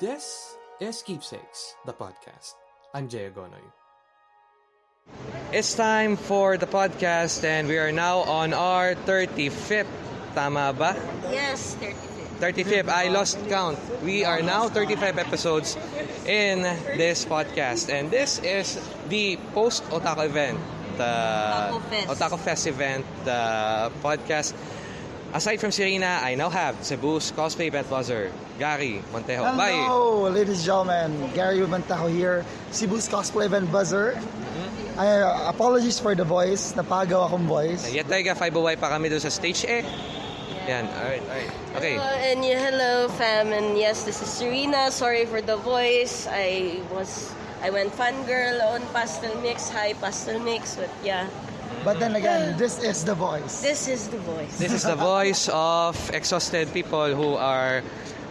This is Keepsakes, the podcast. I'm Jay Agonoy. It's time for the podcast and we are now on our 35th. Tama ba? Yes, 35. 35th. I lost count. We are now 35 episodes in this podcast. And this is the post Otaku event. The Otaku Fest. Otaku Fest event, the podcast. Aside from Serena, I now have Cebu's cosplay event buzzer, Gary Montejo. Bye! Hello, ladies and gentlemen. Gary Ubantajo here, Cebu's Cosplay Event Buzzer. I, uh, apologies for the voice. Napagaw akong voice. Yet tayo 5 pa kami doon sa stage eh. Yan, alright, alright. Okay. Hello, and yeah, hello, fam. And yes, this is Serena. Sorry for the voice. I was, I went fangirl on Pastel Mix. Hi, Pastel Mix. But yeah, But then again, this is the voice. this is the voice. This is the voice of exhausted people who are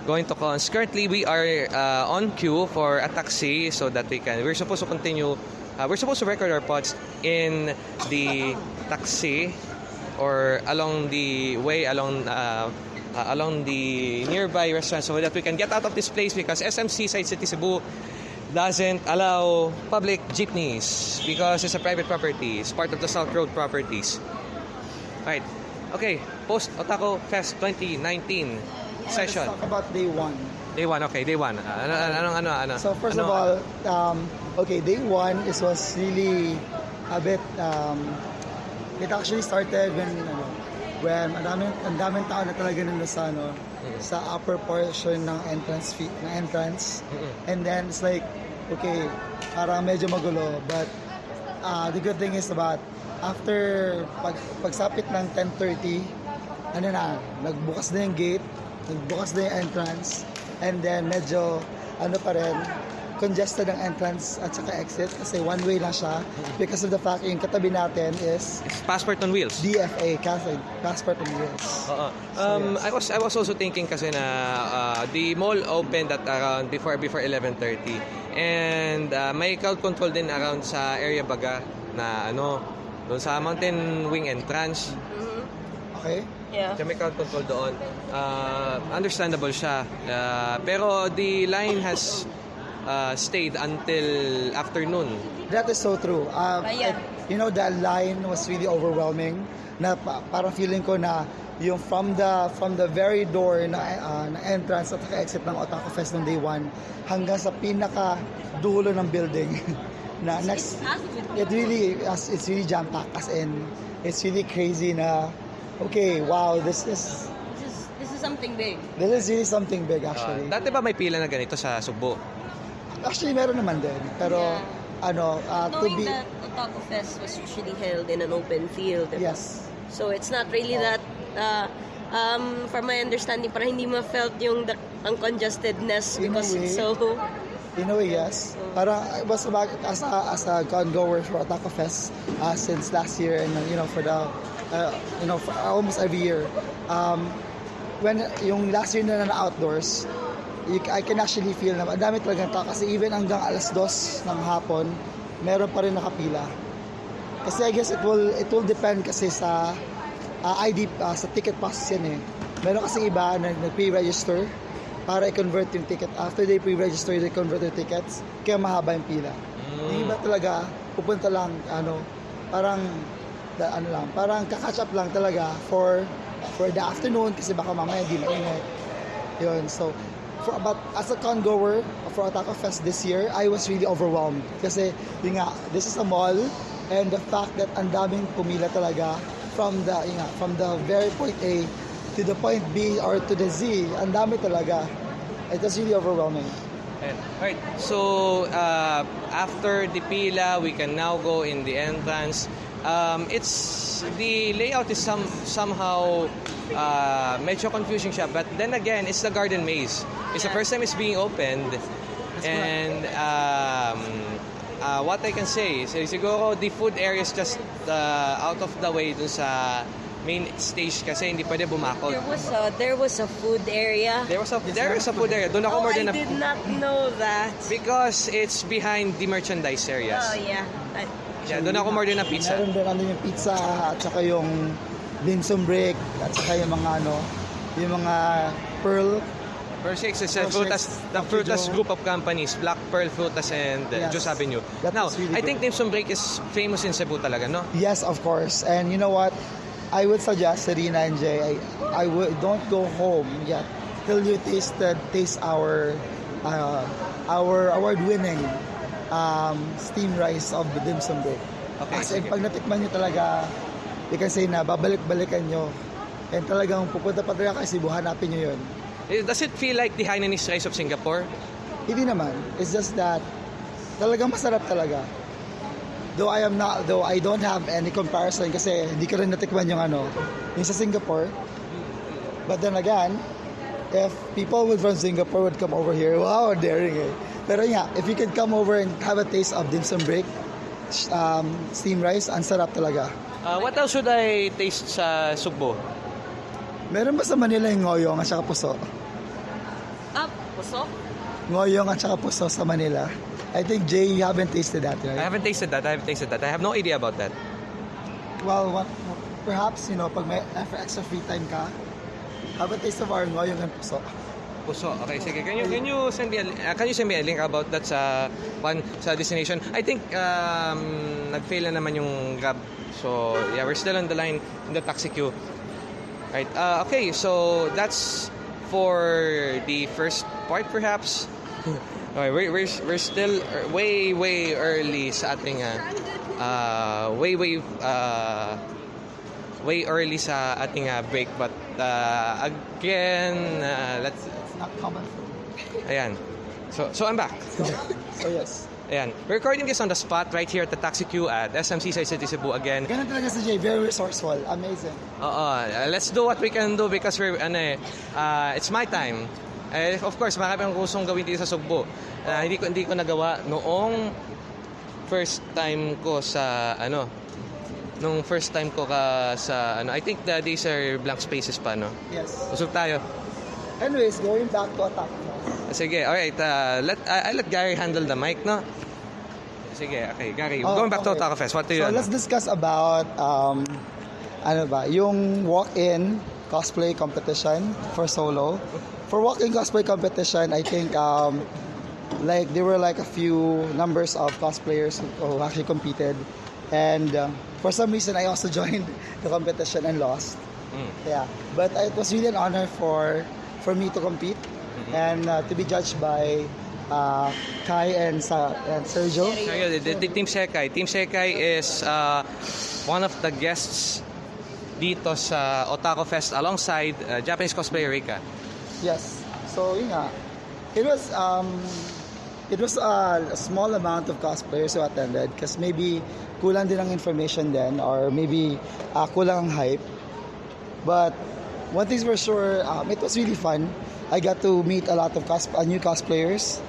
going to cons. Currently, we are uh, on queue for a taxi so that we can. We're supposed to continue. Uh, we're supposed to record our pods in the taxi or along the way along. Uh, uh, along the nearby restaurant so that we can get out of this place because SMC Side City Cebu doesn't allow public jeepneys because it's a private property. It's part of the South Road properties. Right. Okay. Post Otaku Fest 2019 Let's session. talk about day one. Day 1. Okay, day 1. Ano, ano, ano, ano, ano? So first ano, of all, um, okay, day one is was really a bit. Um, it actually started when ano, when ang daming ang daming tao na talaga nandun sa ano, sa upper portion ng entrance fee, ng entrance. And then it's like okay, parang medyo magulo but uh, the good thing is about after pag pagsapit ng 10:30 ano na, nagbukas na yung gate, nagbukas na yung entrance, and then medyo, ano pa rin, congested ang entrance at saka exit kasi one way lang siya because of the fact yung katabi natin is It's passport on wheels. DFA, kasi passport on wheels. Oo. Um, yes. I was I was also thinking kasi na uh, the mall opened at around before before 11:30 and uh, may crowd control din around sa area baga na ano doon sa Mountain Wing entrance. Okay? yeah. Kaya may crowd control doon. Uh, understandable siya. Uh, pero the line has uh, stayed until afternoon. That is so true. Um, Ayan. it- you know, that line was really overwhelming. Na pa- parang feeling ko na yung from the from the very door na, uh, na entrance at exit ng Otaku Fest ng day one hanggang sa pinaka dulo ng building na next it really it's really jam packed as in it's really crazy na okay wow this is This is, this is something big. this is really something big Uh, actually dati ba may pila na ganito sa Subo? Actually meron naman din pero Yeah. ano uh, to Knowing be that Otaku Fest was usually held in an open field. diba? yes So it's not really that, uh, um, from my understanding, parang hindi ma-felt yung the, ang congestedness In a because way. it's so... In a way, yes. Parang I was about as a as a con goer for Otaku Fest uh, since last year, and you know for the uh, you know for almost every year. Um, when yung last year na na outdoors, you, I can actually feel na ang dami talagang tao kasi even hanggang alas dos ng hapon, meron pa rin nakapila. Kasi I guess it will it will depend kasi sa uh, ID uh, sa ticket process yan eh. Meron kasi iba na nag-pre-register para i-convert yung ticket. After they pre-register, they convert their tickets. Kaya mahaba yung pila. Yung iba talaga, pupunta lang, ano, parang, da, ano lang, parang kakatch up lang talaga for for the afternoon kasi baka mamaya di mainit. Yun, so, for about, as a con goer for Otaku Fest this year, I was really overwhelmed. Kasi, yun nga, this is a mall, and the fact that ang daming pumila talaga from the, yun nga, from the very point A to the point B or to the Z, ang dami talaga. It was really overwhelming. And, alright, so uh, after the pila, we can now go in the entrance. Um, it's the layout is some somehow uh, medyo confusing siya, but then again, it's the garden maze. It's the first time it's being opened, and um, uh, what I can say is siguro the food area is just uh, out of the way dun sa main stage kasi hindi pwede bumakot. There was a, there was a food area. There was a there is a food area. Doon ako Oh, more I than a did not know that. Because it's behind the merchandise areas. Oh, yeah. I, Yeah, doon ako more than a pizza. Meron din ano yung pizza at saka yung dim sum break at saka yung mga ano, yung mga pearl Pearl Shakes is uh, Pearl Frutas, the. Frutas group of companies, Black Pearl Frutas and uh, Yes. Juice Avenue. Now, really I think Dim Sum Break is famous in Cebu talaga, no? Yes, of course. And you know what? I would suggest Serena and Jay, I, I would don't go home yet till you tasted taste our uh, our award-winning um, steam rice of the dim sum break. Okay, Kasi sige. pag natikman nyo talaga, you can say na babalik-balikan nyo. And talagang pupunta pa talaga kayo Cebu, hanapin nyo yun. Eh, Does it feel like the Hainanese rice of Singapore? Hindi naman. It's just that talagang masarap talaga. Though I am not, though I don't have any comparison kasi hindi ko rin natikman yung ano, yung sa Singapore. But then again, if people would from Singapore would come over here, wow, daring eh. Pero yeah, if you could come over and have a taste of dim sum break, um, steam rice, ang sarap talaga. Uh, what else should I taste sa Sugbo? Meron ba sa Manila yung ngoyong at saka puso? Up, puso? Ngoyong at saka puso sa Manila. I think Jay, you haven't tasted that, I right? haven't tasted that. I haven't tasted that. I have no idea about that. Well, what, perhaps, you know, pag may extra free time ka, have a taste of our ngoyong and puso. Puso. Okay, sige. Can you can you send me a, uh, can you send me a link about that sa one sa destination? I think um nag-fail na naman yung Grab. So, yeah, we're still on the line in the taxi queue. Right. Uh, okay, so that's for the first part perhaps. Okay, we're, we're, we're still er, way, way early sa ating, uh, uh, way, way, uh, way early sa ating uh, break. But, uh, again, uh, let's, not common food. ayan. So, so I'm back. So yes. Ayan. We're recording this on the spot right here at the taxi queue at SMC Side City Cebu again. Ganun talaga si Jay, very resourceful, amazing. Oo, uh, let's do what we can do because we're, ano eh, uh, it's my time. Eh, of course, marami akong gustong gawin dito sa Sugbo. Uh, hindi ko hindi ko nagawa noong first time ko sa ano nung first time ko ka sa ano I think the days are blank spaces pa no. Yes. Usog tayo. Anyways, going back to attack. Sige, all right. Uh, let I, I let Gary handle the mic, no? Sige, okay. Gary, Oh, going back to okay. Otaku Fest. What do you So ano? let's discuss about um, ano ba, yung walk-in cosplay competition for solo. For walk-in cosplay competition, I think um, like there were like a few numbers of cosplayers who actually competed, and uh, for some reason I also joined the competition and lost. Mm. Yeah, but it was really an honor for for me to compete Mm-hmm. and uh, to be judged by uh, Kai and, Sa- and Sergio. So, yun, the, the Team Sekai. Team Sekai is uh, one of the guests dito sa Otaku Fest alongside uh, Japanese cosplayer Rika. Yes. So, yun nga. It was, um, it was a, a small amount of cosplayers who attended because maybe kulang din ang information then or maybe uh, kulang ang hype. But one thing's for sure, um, it was really fun. I got to meet a lot of cos- uh, new cosplayers.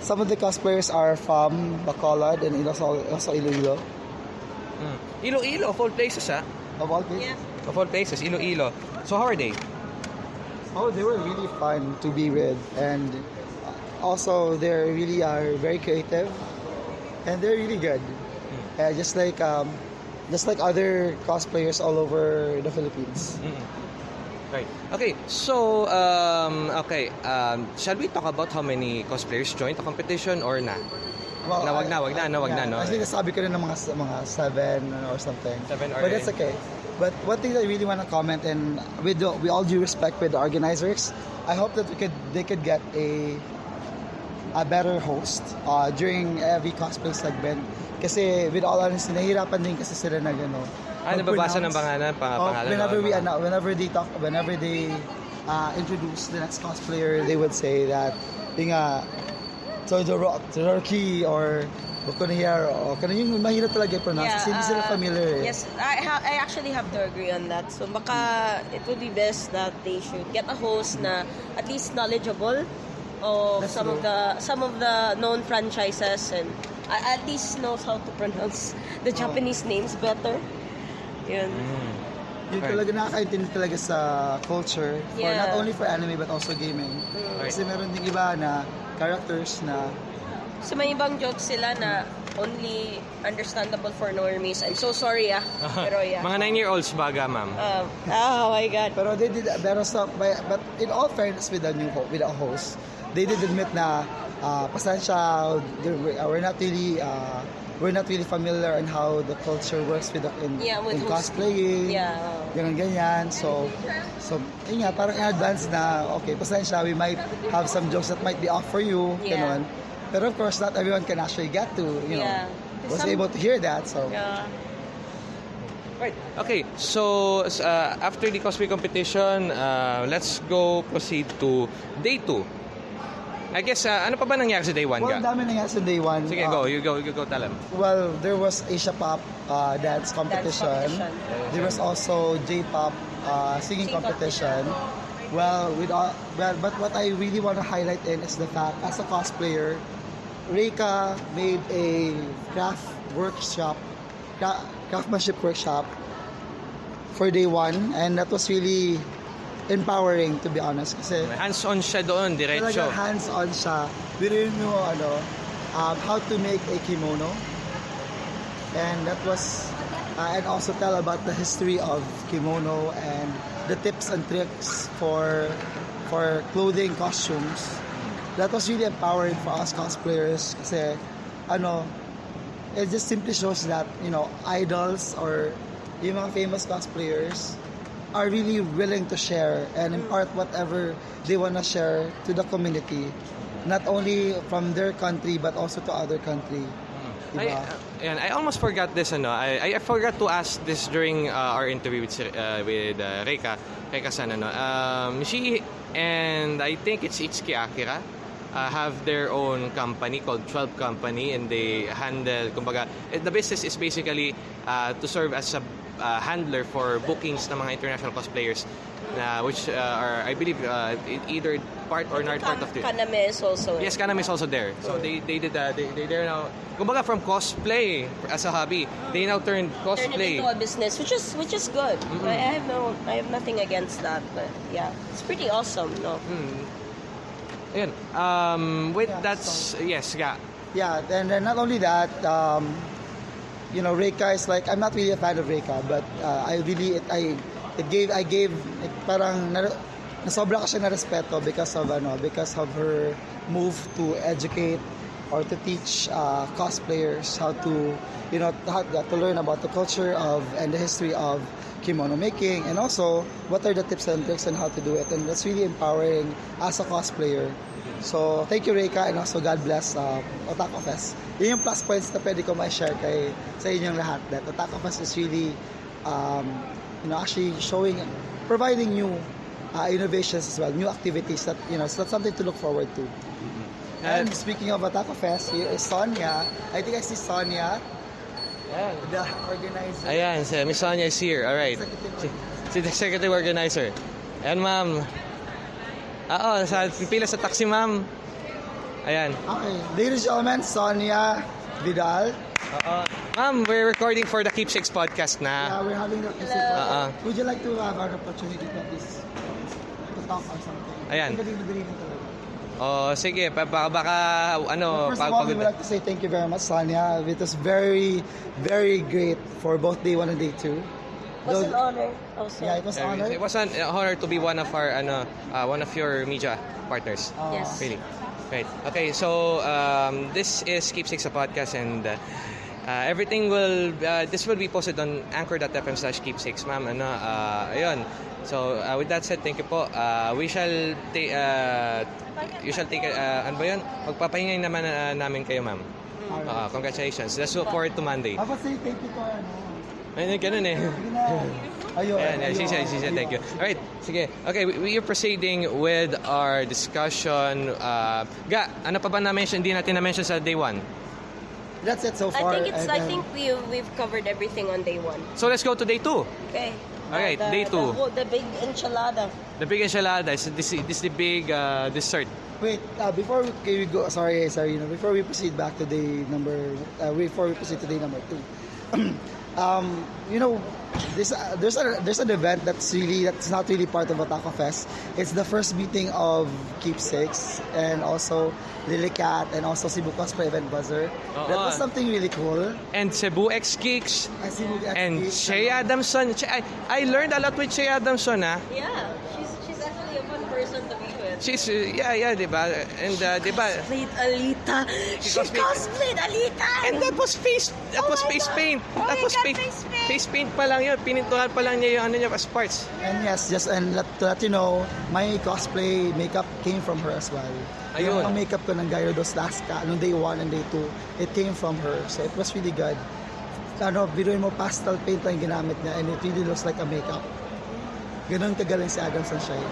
Some of the cosplayers are from Bacolod and also, also Iloilo. Mm. Iloilo, of all places, ha? Of all places. Yeah. Of all places, Iloilo. So, how are they? Oh, they were really fun to be with, and also they really are very creative, and they're really good. Uh, just like um, just like other cosplayers all over the Philippines. Right. Okay, so, um, okay, um, shall we talk about how many cosplayers joined the competition or na? Na, wag na, wag na, no, wag na, no. I think nasabi ko rin ng mga mga seven or something. Seven or But that's okay. But one thing that I really want to comment, and with the, we all due respect with the organizers, I hope that we could they could get a a better host uh, during every cosplay segment. Kasi with all honesty, nahihirapan din kasi sila na gano. Ah, nababasa ng pangalan, pang, Oh, pangalan. whenever we ano, whenever they talk, whenever they uh, introduce the next cosplayer, they would say that yung nga Todoroki or Bokonier o kanang yung mahirap talaga i-pronounce kasi hindi sila uh, familiar eh. Yes, I, ha- I actually have to agree on that. So baka it would be best that they should get a host na at least knowledgeable of That's some true. of the some of the known franchises and a- at least knows how to pronounce the Oh. Japanese names better. Yun. Mm. Yung Right. talaga nakakaintindi talaga sa culture for Yeah. not only for anime but also gaming. Right. Kasi meron ding iba na characters na So may ibang jokes sila na only understandable for normies. I'm so sorry ah. Pero yeah. Mga 9-year-olds baga, ma'am. Um, oh my God. Pero they did, pero sa, by- but in all fairness with the new ho- with the host, they did admit na uh, pasensya, we're not really uh, we're not really familiar on how the culture works with the, in, Yeah, with in cosplaying. Yeah. Ganun ganyan. So, so yun nga, parang in advance na, okay, pasensya, we might have some jokes that might be off for you. Yeah. Ganun. Pero of course, not everyone can actually get to, you know, Yeah. was Some- able to hear that. So, Yeah. Right. Okay, so uh, after the cosplay competition, uh, let's go proceed to day 2. I guess, uh, ano pa ba nangyari sa day 1 well, ga? dami nangyari sa day one. Sige, Uh, go. You go, you go tell them. Well, there was Asia Pop uh, dance competition. competition. There was also J-pop uh, singing Sing competition. Well, with all, well, but what I really want to highlight in is the fact, as a cosplayer, Reika made a craft workshop, cra- craftsmanship workshop for day one, and that was really empowering to be honest. Kasi Hands-on siya doon, diretso. Talagang hands-on siya. Biruin mo, ano, um, how to make a kimono. And that was, uh, and also tell about the history of kimono and the tips and tricks for for clothing, costumes. That was really empowering for us cosplayers kasi, ano, it just simply shows that, you know, idols or yung mga famous cosplayers are really willing to share and impart whatever they want to share to the community. Not only from their country, but also to other country. I, uh, ayan, I almost forgot this ano. I, I forgot to ask this during uh, our interview with uh, with uh, Reika, Reika San ano. Um, she and I think it's Itsuki Akira uh, have their own company called 12 Company and they handle kumbaga eh, the business is basically uh, to serve as a uh, handler for bookings ng mga international cosplayers na which uh, are I believe uh, either part or not part of the Kaname is also. Yes, Kanam is also there. So they they did uh, they they they're now kumbaga from cosplay as a hobby, they now turned Turn it cosplay. into a business, which is which is good. Mm-hmm. I I have no, I have nothing against that. But yeah, it's pretty awesome. No. Hmm. Ayun. Um with Yeah, that's yes, yeah. Yeah, and then not only that, um, you know, Reika is like I'm not really a fan of Reika, but uh, I really it, I it gave I gave it parang na, nasobra ko siya na respeto because of ano because of her move to educate or to teach uh, cosplayers how to you know how, to learn about the culture of and the history of kimono making and also what are the tips and tricks on how to do it? And that's really empowering as a cosplayer. So thank you Reika and also God bless uh, Otaku Fest. Yun yung plus points na pwede ko ma-share kay sa inyong lahat that Otaku Fest is really um, you know actually showing providing new uh, innovations as well new activities that you know so that's something to look forward to. And speaking of Otaku Fest here is Sonia. I think I see Sonia the organizer Ayan, si Miss Sonia is here. All right. Si, si the executive organizer. Ayan, ma'am. Oo, sa pila sa taxi, ma'am. Ayan. Okay, ladies and gentlemen, Sonia Vidal. Oo. Ma'am, we're recording for the Keepsakes podcast Yeah, na. we're having the Uh-uh. Would you like to have an opportunity to at least to talk or something? Ayan. Talaga. Oh, sige, pa- baka, baka ano, First of all, we would like to say thank you very much, Sonia. It was very, very great for both day one and day two. Was Though- an honor also. Yeah, it was Uh, honor. It was an honor to be one of our ano, uh, one of your media partners. Uh, Yes. Really. Right. Okay, so um, this is Keepsakes a podcast and uh, uh, everything will uh, this will be posted on anchor.fm slash keepsakes ma'am ano uh, ayun so uh, with that said thank you po uh, we shall take uh, you shall take uh, ano ba yun magpapahingay naman uh, namin kayo ma'am uh, congratulations let's look forward to Monday Dapat say thank you to ano. ayun ganun eh. Ayun. Ayan, yeah, she said, she said, thank you. All right, sige. Okay, we, we are proceeding with our discussion. Uh, Ga, ano pa ba na-mention, hindi natin na-mention sa day one? That's it so I far. think it's. and I then- think we we've covered everything on day one. So let's go to day two. Okay. Alright, the, day two. The, the big enchilada. The big enchilada is this, this the big uh, dessert. Wait, uh, before we, okay, we go, sorry, sorry, you know, before we proceed back to day number, uh, before we proceed to day number two, um, you know, there's a, there's a, there's an event that's really that's not really part of Otaku Fest. It's the first meeting of Keepsakes and also Lilicat and also Cebu Cosplay Event Buzzer. That was something really cool. And Cebu X Geeks. And Cebu X And Geeks, Shay Adamson. I, I learned a lot with Shay Adamson, ah. Yeah, She's, uh, yeah, yeah, di ba? And, uh, di ba? Played Alita. She, cosplayed- cosplayed Alita. And that was face, that Oh was face God. paint. Oh that was God, face, face paint. face paint pa lang yun. Pinintuhan pa lang niya yung ano niya as parts. And yes, just and let, to let you know, my cosplay makeup came from her as well. Ayun. Yung makeup ko ng Gyarados Laska, nung day 1 and day 2, it came from her. So it was really good. Ano, biruin mo pastel paint lang yung ginamit niya and it really looks like a makeup. Ganun kagaling si Adam Sunshine.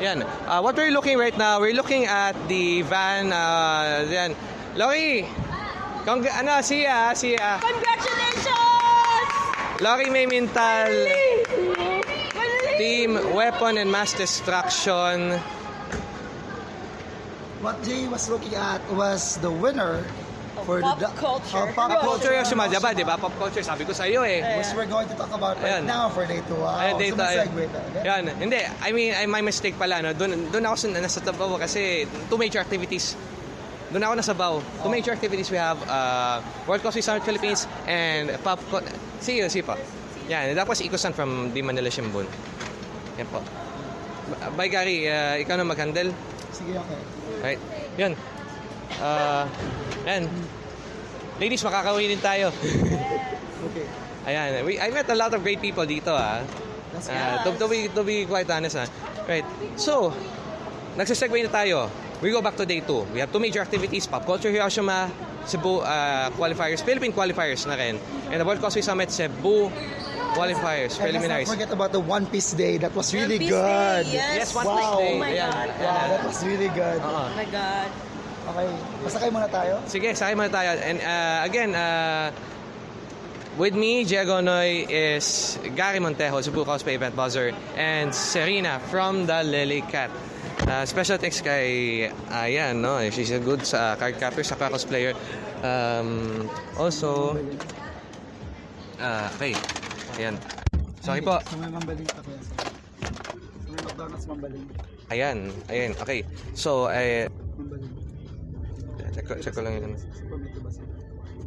Yan. Uh, what we're looking right now, we're looking at the van. Uh, yan. Lori! Cong- ano, siya, siya. Congratulations! Lori May Mintal, Mali! Team Weapon and Mass Destruction. What Jay was looking at was the winner for Pop the culture. of pop Pop Culture yung and sumadya ba? also- Di ba? Pop culture, sabi ko sa iyo eh. Which we're going to talk about right Ayan. now for day 2. Wow. Ayun. segue tayo. Okay? Yan. Hindi, I mean, I, my mistake pala. No? Doon, doon ako sa, nasa Tabaw kasi two major activities. Doon ako nasa Bao. Two major activities we have uh, World Cosplay Summit Philippines and Pop... Co- See you, see pa. Yan, that was Ikusan from the Manila Shimbun. Yan po. Bye, Gary. Uh, ikaw na mag-handle. Sige, okay. Right. Yan. Uh, yan. Ladies, makakauwi din tayo. Okay. Ayan, we, I met a lot of great people dito ah. That's Uh, to, to, be, to be quite honest ah. Right. So, nagsisegue na tayo. We go back to day 2. We have two major activities, Pop Culture Hiroshima, Cebu uh, qualifiers, Philippine qualifiers na rin. And the World Cosplay Summit, Cebu qualifiers, And let's preliminaries. not forget about the One Piece Day. That was really One Piece good. Day, yes. Yes, One Wow. Piece Day. Oh my Ayan. God. Wow, that was really good. Oo. Oh my God. Okay, masakay muna tayo. Sige, sakay muna tayo. And uh, again, uh, with me, Diego Noy, is Gary Montejo, Cebu Cosplay Event Buzzer, and Serena from the Lily Cat. Uh, special thanks kay Ayan, no? She's a good sa card captor, sa cosplayer. Um, also, uh, okay. Ayan. Sorry po. Sa may mambaling. Sa may McDonald's mambaling. Ayan, ayan. Okay. So, eh, Mambaling. Check, ko- check ko lang yun. Bus.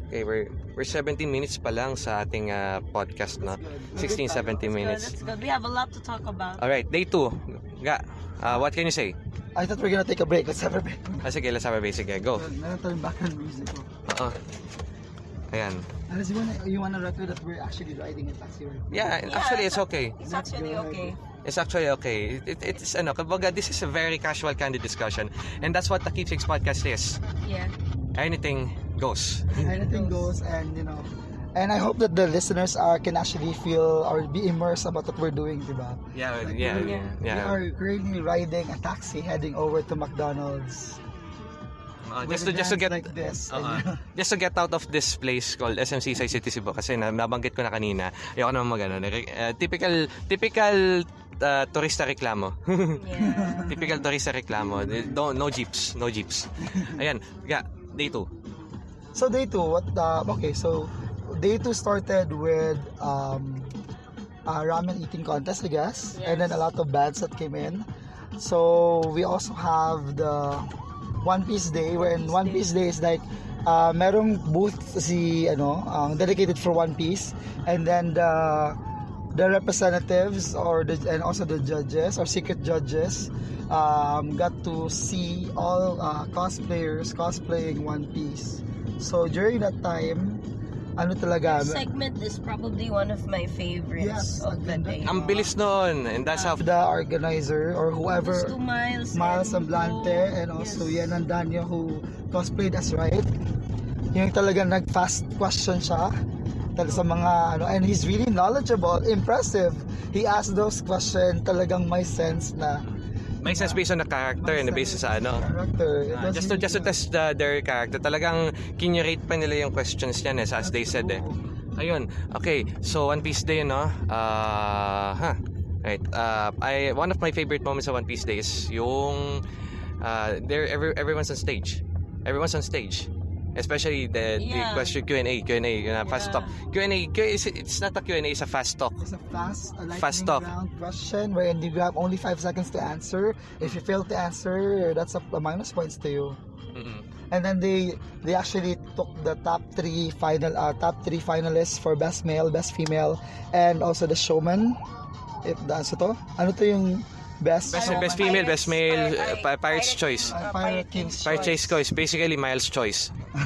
Okay, we're, we're 17 minutes pa lang sa ating uh, podcast, no? 16, 17 minutes. That's good. We have a lot to talk about. Alright, day 2. Ga, uh, what can you say? I thought we're gonna take a break. Let's have a break. Ah, sige, let's have a basic. Go. Meron tayong background music ko. Oo. Ayan. Unless you wanna, you wanna record that we're actually riding a taxi right. Yeah, actually, it's okay. It's actually okay. It's actually okay. It, it, it's, ano, kumbaga, this is a very casual, candid discussion. And that's what the Keepsakes podcast is. Yeah. Anything goes. Anything goes and, you know, and I hope that the listeners are can actually feel or be immersed about what we're doing, diba? Yeah, Like, yeah, we're- yeah. We are currently riding a taxi heading over to McDonald's. Uh, just to just to get like this. Oo. And, just to get out of this place called SMC Sai City Cebu kasi na, nabanggit ko na kanina. Ayoko naman magano. Uh, typical typical uh, turista reklamo. Yeah. typical turista reklamo. No, no jeeps, no jeeps. Ayan, yeah, day 2. So day two, what? Uh, okay, so day two started with um, a ramen eating contest, I guess, and then a lot of bands that came in. So we also have the One Piece Day, wherein One Piece Day is like uh, merong booth si ano, um, dedicated for One Piece, and then the the representatives or the and also the judges or secret judges um, got to see all uh, cosplayers cosplaying One Piece. So during that time, ano talaga, This segment is probably one of my favorites Yes, of the ang day. Ang bilis noon and that's how the organizer or whoever, Gusto Miles, Miles and Semblante Bo. and also Yes. Yan Danyo who cosplayed as right. Yung talagang nag-fast question siya sa mga ano and he's really knowledgeable, impressive. He asked those questions talagang may sense na may sense based on the character and basis sa ano. character. Was just to just to test the, their character. Talagang kinurate pa nila yung questions niyan eh, as they said eh. Ayun. Okay. So One Piece Day no. Uh, huh. Right. Uh, I one of my favorite moments of One Piece Day is yung uh, there every, everyone's on stage. Everyone's on stage. Especially the, the question Q&A, Q&A, yun na, fast Yeah. talk. Q&A, Q- it's, it's not a Q&A, it's a fast talk. It's a fast, a lightning Fast talk. round question wherein you have only five seconds to answer. If you fail to answer, that's a, a minus points to you. Mm-mm. And then they they actually took the top three final uh, top three finalists for best male, best female, and also the showman. If that's to, ano to yung best? Best, Ano, best Pirates- female, best male, uh, Pi- Pirate's Choice. Uh, Pirate King's Pirate Chase Choice, basically Miles Choice.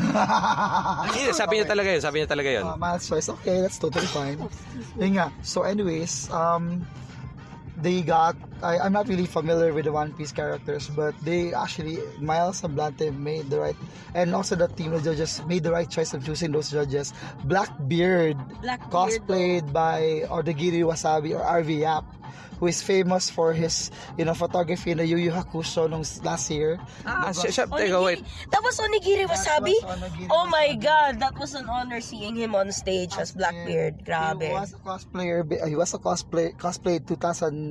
Yeah, sabi niya talaga yun, sabi niya talaga yun. Uh, Miles choice. Okay, that's totally fine. Yun nga. So anyways, um, they got, I, I'm not really familiar with the One Piece characters, but they actually, Miles and Blante made the right, and also the team of judges made the right choice of choosing those judges. Blackbeard, Blackbeard, cosplayed by Odagiri Wasabi or RV Yap, who is famous for his, you know, photography in the Yu Yu Hakusho nung last year. Ah, siya, siya, teka, Onigiri. wait. That was Onigiri Wasabi? Was Onigiri Oh my God, that was an honor seeing him on stage as Blackbeard. Grabe. He was a cosplayer. He was a cosplay cosplay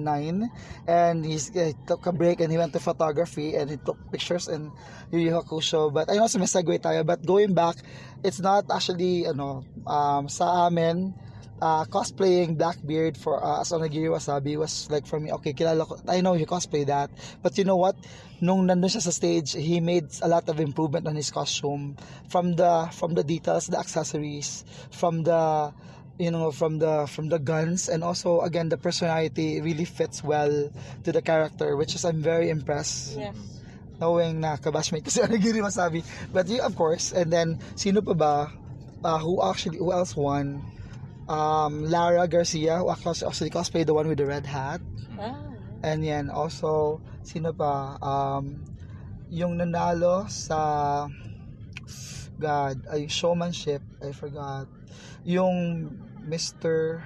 2009, and he's, he took a break and he went to photography and he took pictures in Yu Yu Hakusho. But know sa segue tayo. But going back, it's not actually ano um, sa amin. Uh, cosplaying Blackbeard for uh, as Onigiri Wasabi was like for me okay kilala ko I know you cosplay that but you know what nung nandun siya sa stage he made a lot of improvement on his costume from the from the details the accessories from the you know from the from the guns. And also again the personality really fits well to the character which is I'm very impressed Yes. knowing na kabashmate ko si Onigiri Wasabi but you of course and then sino pa ba? Uh, who actually who else won? Um, Lara Garcia who actually, actually cosplayed the one with the red hat. Ah. and yan also sino pa? Um, yung nanalo sa God ay showmanship I forgot. Yung Mr.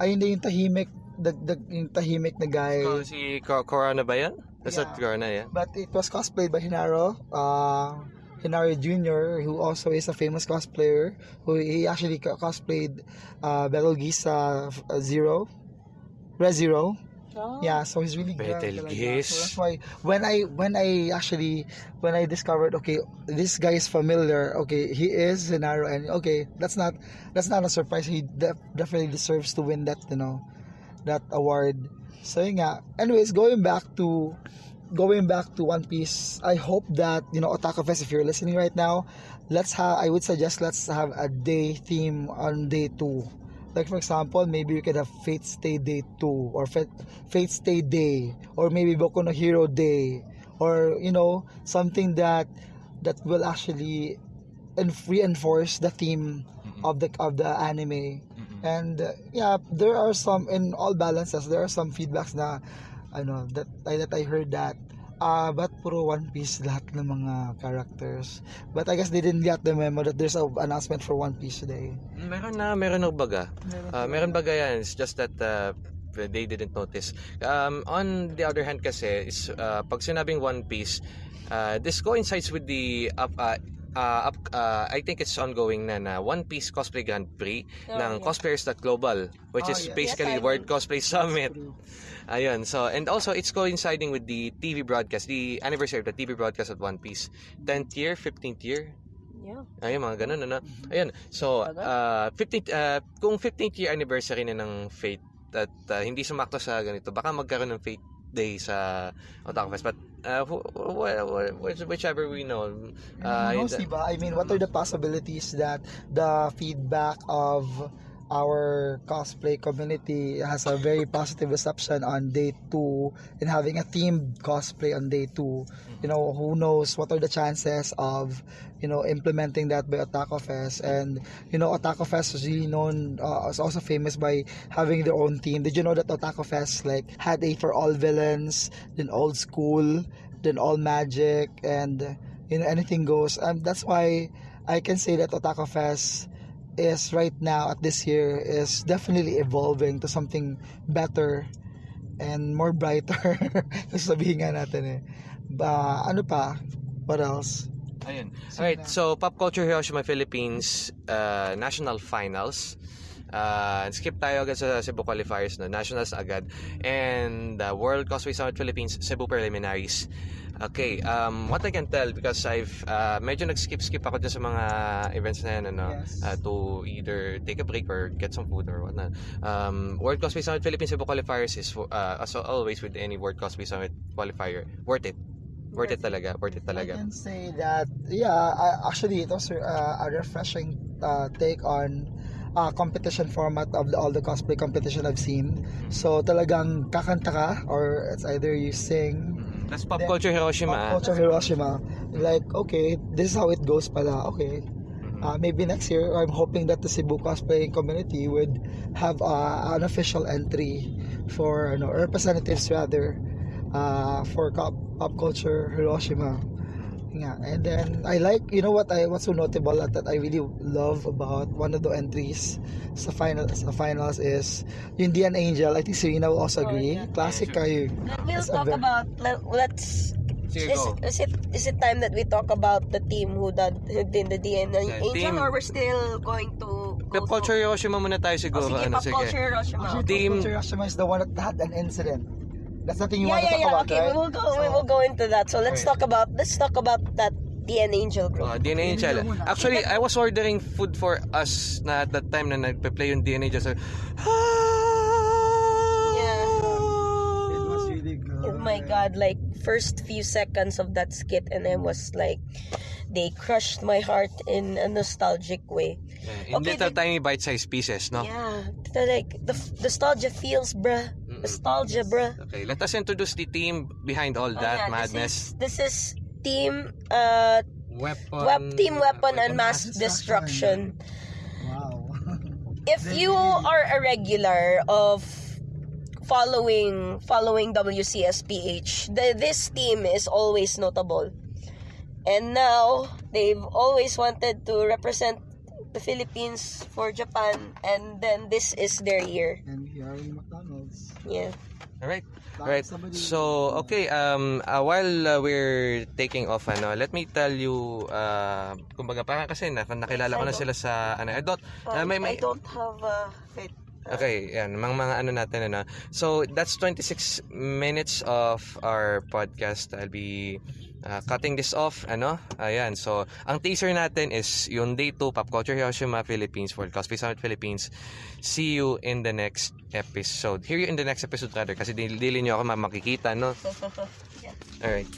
ay hindi yung tahimik the, yung tahimik na guy So, si Co- Corona ba yan? That's Yeah. not Corona, yeah? But it was cosplayed by Hinaro, uh, Hinaro Jr., who also is a famous cosplayer. Who he actually co- cosplayed uh, uh, f- uh, Zero, Red Zero. Oh. Yeah, so he's really good. Betelgeuse. So that's why when I when I actually when I discovered okay this guy is familiar okay he is Hinaro and okay that's not that's not a surprise he def- definitely deserves to win that you know that award. So yun nga. Anyways, going back to going back to One Piece, I hope that you know Otaku Fest. If you're listening right now, let's have. I would suggest let's have a day theme on day two. Like for example, maybe we could have Fate Stay Day two or Fate, Fate Stay Day or maybe Boku no Hero Day or you know something that that will actually reinforce the theme of the of the anime. And uh, yeah, there are some in all balances. There are some feedbacks na ano that I that I heard that uh, but puro One Piece lahat ng mga characters. But I guess they didn't get the memo that there's a announcement for One Piece today. Meron na, meron na baga. Uh, meron baga yan. It's just that uh, they didn't notice. Um, on the other hand kasi, is, uh, pag sinabing One Piece, uh, this coincides with the up, uh, uh, up, uh, I think it's ongoing na na One Piece Cosplay Grand Prix Oh, ng yeah. Cosplayers.global which Oh, is yes. basically Yes, World. Cosplay Summit. Ayun, so, and also it's coinciding with the TV broadcast, the anniversary of the TV broadcast of One Piece. 10th year, 15th year, Yeah. Ayun, mga ganun, ano? Ayun, so, uh, 15th, uh, kung 15th year anniversary na ng Fate at uh, hindi sumakto sa ganito, baka magkaroon ng Fate Day sa Otaku Fest. But, uh, wh- wh- wh- which- whichever we know, uh, Who knows, diba? I mean, what are the possibilities that the feedback of our cosplay community has a very positive reception on day two and having a themed cosplay on day two. You know, who knows what are the chances of, you know, implementing that by Otaku Fest. And, you know, Otaku Fest is really known, uh, is also famous by having their own team. Did you know that Otaku Fest, like, had a for all villains, then old school, then all magic, and, you know, anything goes. And that's why I can say that Otaku Fest is right now at this year is definitely evolving to something better and more brighter. Sabihin nga natin eh. Ba, ano pa? What else? Ayun. Alright, so Pop Culture Hiroshima Philippines uh, National Finals. Uh, skip tayo agad sa Cebu qualifiers no, Nationals agad. And uh, World Cosplay Summit Philippines Cebu Preliminaries. Okay, um, what I can tell because I've uh, medyo nag-skip-skip ako dyan sa mga events na yan, ano, Yes. uh, to either take a break or get some food or whatnot. Um, World Cosplay Summit Philippines Cebu qualifiers is, uh, as always with any World Cosplay Summit qualifier, worth it. Worth it talaga, worth it I talaga. can say that, yeah, I, actually, it was uh, a refreshing uh, take on uh, competition format of the, all the cosplay competition I've seen. So, talagang kakanta ka, or it's either you sing, That's pop Then, culture Hiroshima. ah. Culture Hiroshima. Like, okay, this is how it goes pala. Okay. Mm-hmm. Uh, maybe next year, I'm hoping that the Cebu cosplaying community would have uh, an official entry for, you know, representatives rather, uh, for pop, pop culture Hiroshima. Yeah, and then I like, you know what I what's so notable that, that I really love about one of the entries sa final sa finals is yung Dian Angel. I think Serena will also Oh, agree. yeah. Classic Yeah, kayo. Let, we'll That's talk very- about. Let, let's. Sige, Is, go. is it is it time that we talk about the team who did who did the DNA Yeah, Angel team- or we're still going to go Pop culture Hiroshima muna tayo siguro. oh, sige, ano, pop sige. culture Hiroshima. Team- Team Hiroshima is the one that had an incident. That's something you yeah, want to yeah, talk yeah. about, okay, right? we will go. we will go into that. So let's Okay. talk about let's talk about that DNA Angel group. Uh, oh, DNA Angel. Actually, I was ordering food for us na at that time na nagpe-play yung DNA Angel. So, It was really good. Oh my god, like first few seconds of that skit and I was like they crushed my heart in a nostalgic way. In Okay, little then- tiny bite-sized pieces, no? Yeah. Like the f- nostalgia feels, bruh. Nostalgia, bruh. Okay, let us introduce the team behind all Oh, that yeah, madness. This is, this is team uh Weapon. web team weapon and mass. mass destruction. Wow. If you are a regular of following following WCSPH, the, this team is always notable. And now they've always wanted to represent the Philippines for Japan and then this is their year. and here in McDonald's. Yeah. All right. Like Right. So, okay, um uh, while uh, we're taking off ano, let me tell you uh kumbaga parang kasi na, nakilala ko na sila sa ano, I don't uh, may, may, I don't have uh, wait. Okay, yan, mga mga ano natin ano. So, that's 26 minutes of our podcast. I'll be uh, cutting this off, ano? Ayan, so, ang teaser natin is yung Day 2 Pop Culture Hiroshima Philippines World Cosplay Summit Philippines. See you in the next episode. Hear you in the next episode rather kasi dili, nyo ako ma- makikita, no? Alright.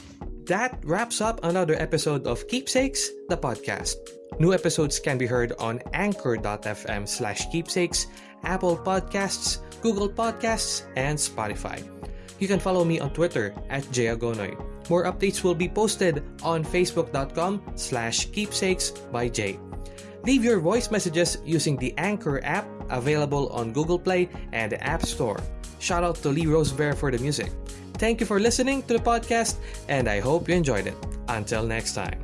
That wraps up another episode of Keepsakes, the podcast. New episodes can be heard on anchor.fm slash keepsakes, Apple Podcasts, Google Podcasts, and Spotify. You can follow me on Twitter at jayagonoy. More updates will be posted on facebook.com slash keepsakes by Jay. Leave your voice messages using the Anchor app available on Google Play and the App Store. Shout out to Lee Rosebear for the music. Thank you for listening to the podcast, and I hope you enjoyed it. Until next time.